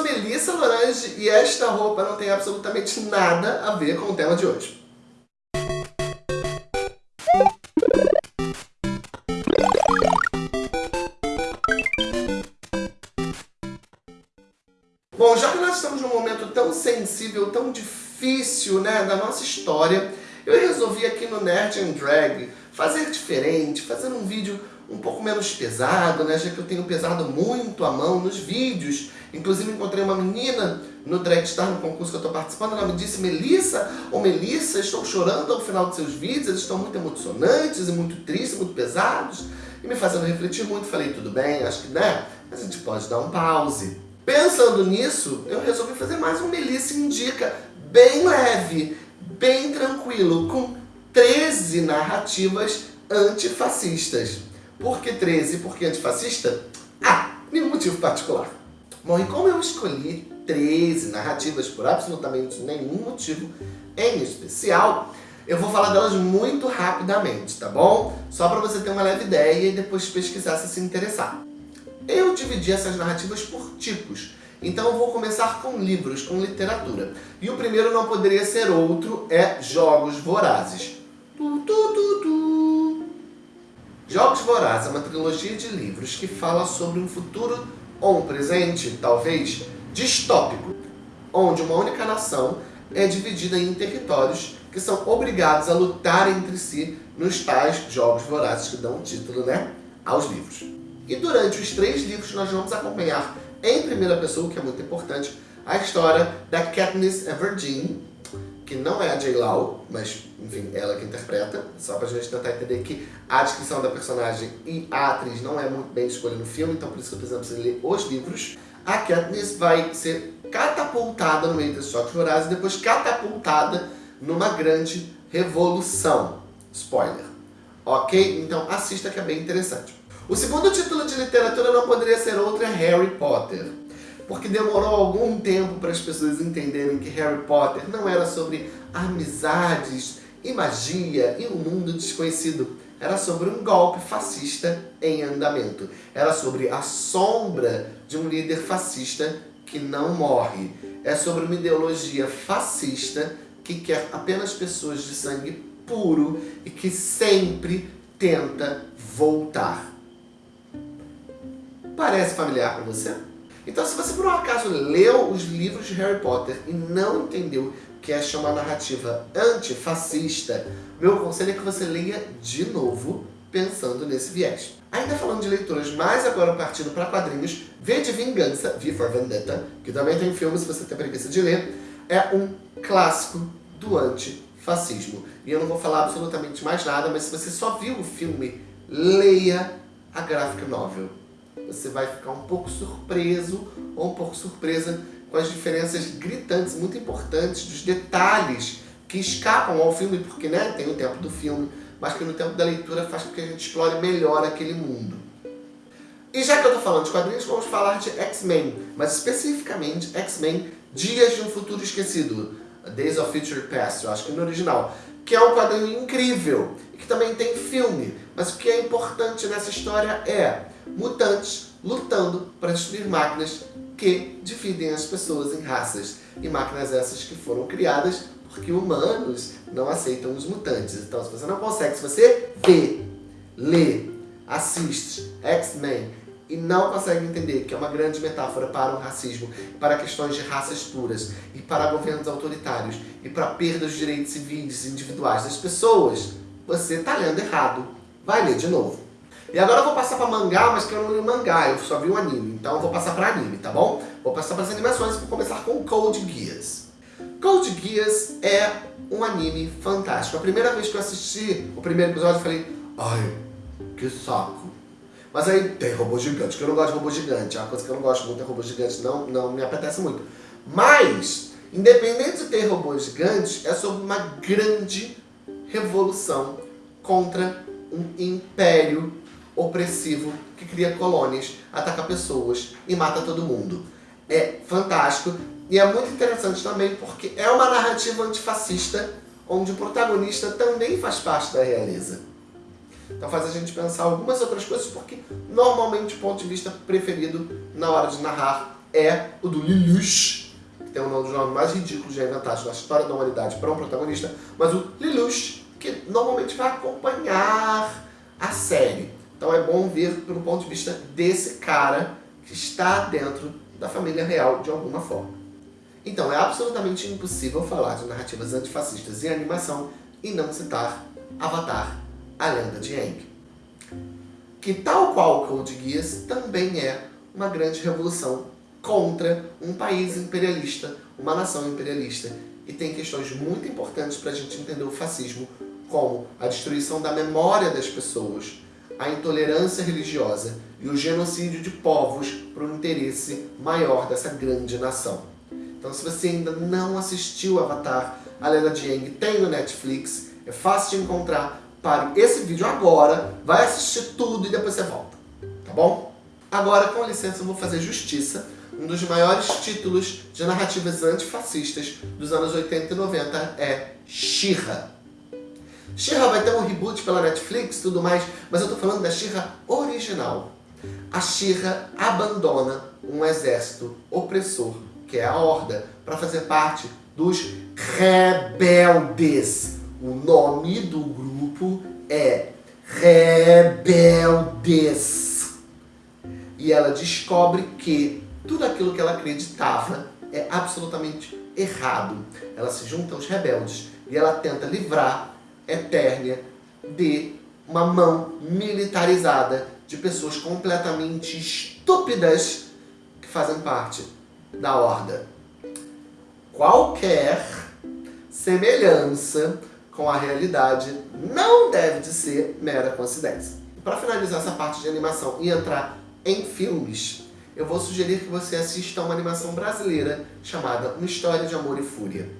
sou Melissa Lorange e esta roupa não tem absolutamente nada a ver com o tema de hoje. Bom, já que nós estamos num momento tão sensível, tão difícil né, da nossa história, eu resolvi aqui no Nerd and Drag fazer diferente, fazer um vídeo um pouco menos pesado, né? Já que eu tenho pesado muito a mão nos vídeos. Inclusive encontrei uma menina no Dragstar, no concurso que eu estou participando, ela me disse, Melissa, ou oh, Melissa, estou chorando ao final dos seus vídeos, eles estão muito emocionantes e muito tristes, muito pesados, e me fazendo refletir muito. Falei, tudo bem, acho que né, a gente pode dar um pause. Pensando nisso, eu resolvi fazer mais um Melissa Indica, bem leve, bem tranquilo, com 13 narrativas antifascistas. Por que 13? Por que antifascista? Ah, nenhum motivo particular. Bom, e como eu escolhi 13 narrativas por absolutamente nenhum motivo em especial, eu vou falar delas muito rapidamente, tá bom? Só para você ter uma leve ideia e depois pesquisar se se interessar. Eu dividi essas narrativas por tipos. Então eu vou começar com livros, com literatura. E o primeiro não poderia ser outro, é Jogos Vorazes. Tu, tu, tu, Jogos Vorazes é uma trilogia de livros que fala sobre um futuro ou um presente, talvez, distópico, onde uma única nação é dividida em territórios que são obrigados a lutar entre si nos tais Jogos Vorazes que dão título né, aos livros. E durante os três livros nós vamos acompanhar em primeira pessoa, que é muito importante, a história da Katniss Everdeen, que não é a J. Lau, mas, enfim, ela que interpreta, só pra gente tentar entender que a descrição da personagem e a atriz não é muito bem escolhida no filme, então por isso que eu precisamos ler os livros. A Katniss vai ser catapultada no meio desses choques vorazes e depois catapultada numa grande revolução. Spoiler. Ok? Então assista que é bem interessante. O segundo título de literatura não poderia ser outro, é Harry Potter porque demorou algum tempo para as pessoas entenderem que Harry Potter não era sobre amizades e magia e um mundo desconhecido. Era sobre um golpe fascista em andamento. Era sobre a sombra de um líder fascista que não morre. É sobre uma ideologia fascista que quer apenas pessoas de sangue puro e que sempre tenta voltar. Parece familiar para você? Então se você por um acaso leu os livros de Harry Potter e não entendeu que esta é uma narrativa antifascista, meu conselho é que você leia de novo pensando nesse viés. Ainda falando de leituras, mas agora partindo para quadrinhos, V de Vingança, V for Vendetta, que também tem filme se você tem preguiça de ler, é um clássico do antifascismo. E eu não vou falar absolutamente mais nada, mas se você só viu o filme, leia a graphic novel você vai ficar um pouco surpreso ou um pouco surpresa com as diferenças gritantes, muito importantes, dos detalhes que escapam ao filme, porque né, tem o tempo do filme, mas que no tempo da leitura faz com que a gente explore melhor aquele mundo. E já que eu estou falando de quadrinhos, vamos falar de X-Men, mas especificamente X-Men Dias de um Futuro Esquecido, Days of Future Past, eu acho que no original, que é um quadrinho incrível, e que também tem filme, mas o que é importante nessa história é mutantes lutando para destruir máquinas que dividem as pessoas em raças. E máquinas essas que foram criadas porque humanos não aceitam os mutantes. Então se você não consegue, se você vê, lê, assiste X-Men e não consegue entender que é uma grande metáfora para o racismo, para questões de raças puras, e para governos autoritários, e para perda dos direitos civis individuais das pessoas, você está lendo errado. Vai ler de novo. E agora eu vou passar para mangá, mas que eu não li mangá, eu só vi o anime. Então eu vou passar para anime, tá bom? Vou passar para as animações, vou começar com Code Geass. Code Geass é um anime fantástico. A primeira vez que eu assisti o primeiro episódio, eu falei, ai, que saco. Mas aí tem robô gigante, que eu não gosto de robô gigante. É uma coisa que eu não gosto muito é robô gigante, não, não me apetece muito. Mas, independente de ter robôs gigantes, é sobre uma grande revolução contra um império opressivo que cria colônias, ataca pessoas e mata todo mundo. É fantástico e é muito interessante também porque é uma narrativa antifascista onde o protagonista também faz parte da realeza. Então faz a gente pensar algumas outras coisas porque normalmente o ponto de vista preferido na hora de narrar é o do Lelouch, que tem um dos nomes mais ridículos já inventados na história da humanidade para um protagonista, mas o Lelouch, que normalmente vai acompanhar a série. Então é bom ver pelo ponto de vista desse cara que está dentro da família real de alguma forma. Então é absolutamente impossível falar de narrativas antifascistas em animação e não citar Avatar, a lenda de Aang. Que tal qual Code Geass também é uma grande revolução contra um país imperialista, uma nação imperialista. E tem questões muito importantes para a gente entender o fascismo, como a destruição da memória das pessoas, a intolerância religiosa e o genocídio de povos para um interesse maior dessa grande nação. Então se você ainda não assistiu Avatar, a Lenda de tem no Netflix, é fácil de encontrar. Pare esse vídeo agora, vai assistir tudo e depois você volta, tá bom? Agora, com licença, eu vou fazer justiça um dos maiores títulos de narrativas antifascistas dos anos 80 e 90 é She-Ra. She-Ra vai ter um reboot pela Netflix e tudo mais, mas eu tô falando da She-Ra original. A She-Ra abandona um exército opressor, que é a Horda, para fazer parte dos Rebeldes. O nome do grupo é Rebeldes. E ela descobre que tudo aquilo que ela acreditava é absolutamente errado. Ela se junta aos rebeldes e ela tenta livrar Eternia de uma mão militarizada de pessoas completamente estúpidas que fazem parte da Horda. Qualquer semelhança com a realidade não deve de ser mera coincidência. Para finalizar essa parte de animação e entrar em filmes, eu vou sugerir que você assista a uma animação brasileira chamada Uma História de Amor e Fúria.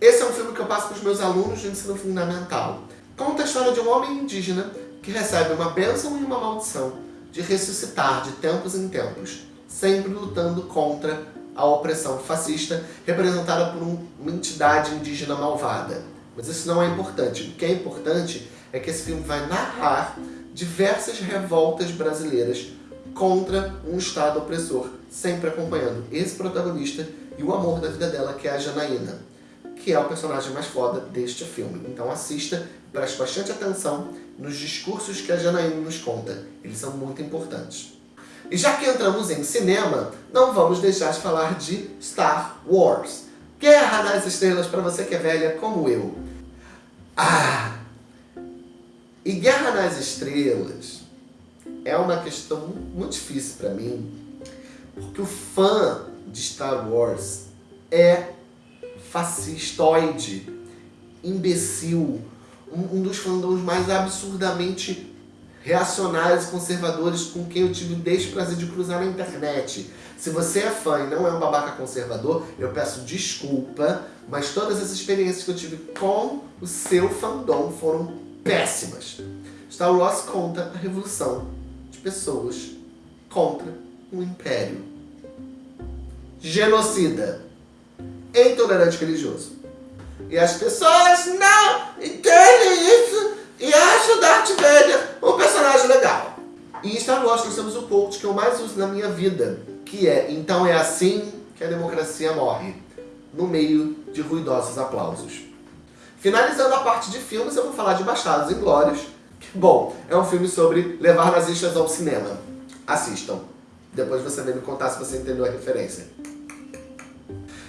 Esse é um filme que eu passo para os meus alunos de ensino fundamental. Conta a história de um homem indígena que recebe uma bênção e uma maldição de ressuscitar de tempos em tempos, sempre lutando contra a opressão fascista representada por uma entidade indígena malvada. Mas isso não é importante. O que é importante é que esse filme vai narrar diversas revoltas brasileiras contra um Estado opressor, sempre acompanhando esse protagonista e o amor da vida dela, que é a Janaína, que é o personagem mais foda deste filme. Então assista, preste bastante atenção nos discursos que a Janaína nos conta, eles são muito importantes. E já que entramos em cinema, não vamos deixar de falar de Star Wars. Guerra nas Estrelas para você que é velha como eu. Ah! E Guerra nas Estrelas é uma questão muito difícil para mim, porque o fã de Star Wars é fascistoide, imbecil, um, um dos fandoms mais absurdamente reacionários e conservadores com quem eu tive o desprazer de cruzar na internet. Se você é fã e não é um babaca conservador, eu peço desculpa, mas todas as experiências que eu tive com o seu fandom foram péssimas. Star Wars conta a revolução pessoas contra um império. Genocida. Intolerante religioso. E as pessoas não entendem isso e acham Darth Vader um personagem legal. E em Star Wars nós temos o quote que eu mais uso na minha vida, que é Então é assim que a democracia morre, no meio de ruidosos aplausos. Finalizando a parte de filmes, eu vou falar de Bastardos Inglórios, Bom, é um filme sobre levar nazistas ao cinema. Assistam. Depois você vem me contar se você entendeu a referência.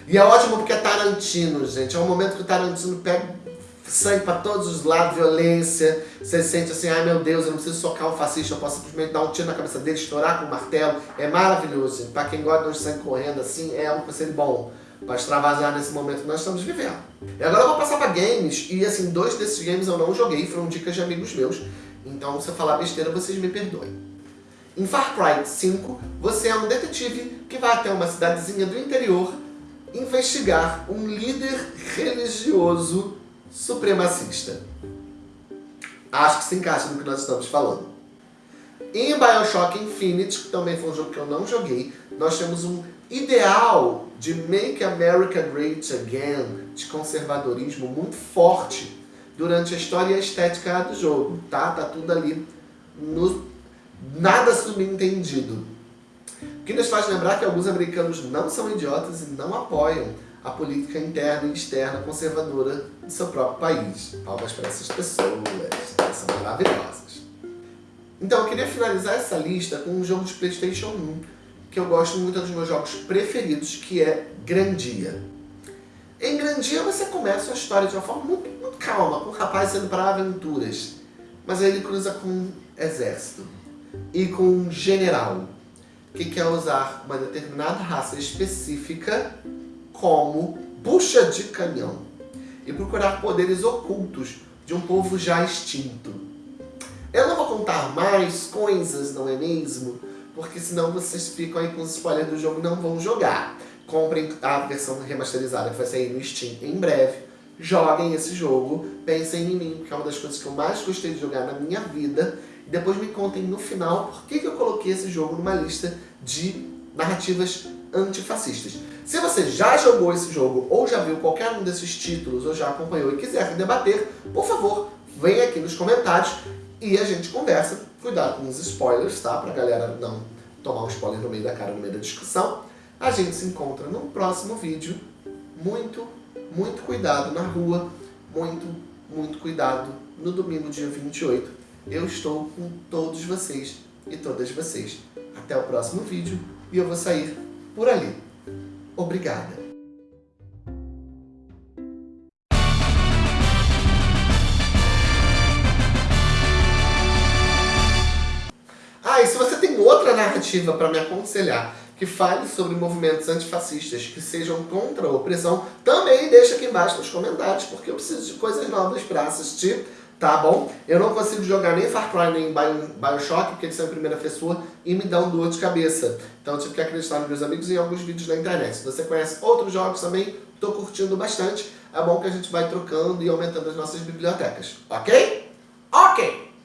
E é ótimo porque é Tarantino, gente. É um momento que o Tarantino pega sangue para todos os lados, violência. Você sente assim, ai meu Deus, eu não preciso socar um fascista, eu posso simplesmente dar um tiro na cabeça dele, estourar com um martelo. É maravilhoso. Para quem gosta de sangue correndo assim, é um conselho bom para extravasar nesse momento que nós estamos vivendo. E agora eu vou passar para games, e assim, dois desses games eu não joguei, foram dicas de amigos meus, então se eu falar besteira, vocês me perdoem. Em Far Cry 5, você é um detetive que vai até uma cidadezinha do interior investigar um líder religioso supremacista. Acho que se encaixa no que nós estamos falando. Em Bioshock Infinite, que também foi um jogo que eu não joguei, nós temos um ideal de Make America Great Again, de conservadorismo muito forte durante a história e a estética do jogo, tá? Tá tudo ali no nada subentendido. Que nos faz lembrar que alguns americanos não são idiotas e não apoiam a política interna e externa conservadora do seu próprio país. Palmas para essas pessoas, elas são maravilhosas. Então, eu queria finalizar essa lista com um jogo de Playstation 1, que eu gosto muito é dos meus jogos preferidos, que é Grandia. Em Grandia você começa a história de uma forma muito, muito calma, com um rapaz sendo para aventuras. Mas aí ele cruza com um exército e com um general que quer usar uma determinada raça específica como bucha de canhão e procurar poderes ocultos de um povo já extinto. Eu não vou contar mais coisas, não é mesmo? Porque senão vocês ficam aí com os spoilers do jogo e não vão jogar. Comprem a versão remasterizada que vai sair no Steam em breve. Joguem esse jogo, pensem em mim, que é uma das coisas que eu mais gostei de jogar na minha vida. Depois me contem no final por que, que eu coloquei esse jogo numa lista de narrativas antifascistas. Se você já jogou esse jogo, ou já viu qualquer um desses títulos, ou já acompanhou e quiser debater, por favor, venha aqui nos comentários e a gente conversa. Cuidado com os spoilers, tá? Pra galera não tomar um spoiler no meio da cara, no meio da discussão. A gente se encontra no próximo vídeo. Muito, muito cuidado na rua. Muito, muito cuidado no domingo, dia 28. Eu estou com todos vocês e todas vocês. Até o próximo vídeo e eu vou sair por ali. Obrigada. Ah, e se você tem outra narrativa para me aconselhar, que fale sobre movimentos antifascistas que sejam contra a opressão, também deixa aqui embaixo nos comentários, porque eu preciso de coisas novas para assistir tá bom? Eu não consigo jogar nem Far Cry nem Bioshock, porque eles são em primeira pessoa e me dão dor de cabeça. Então eu tive que acreditar nos meus amigos e em alguns vídeos na internet. Se você conhece outros jogos também, tô curtindo bastante. É bom que a gente vai trocando e aumentando as nossas bibliotecas, ok?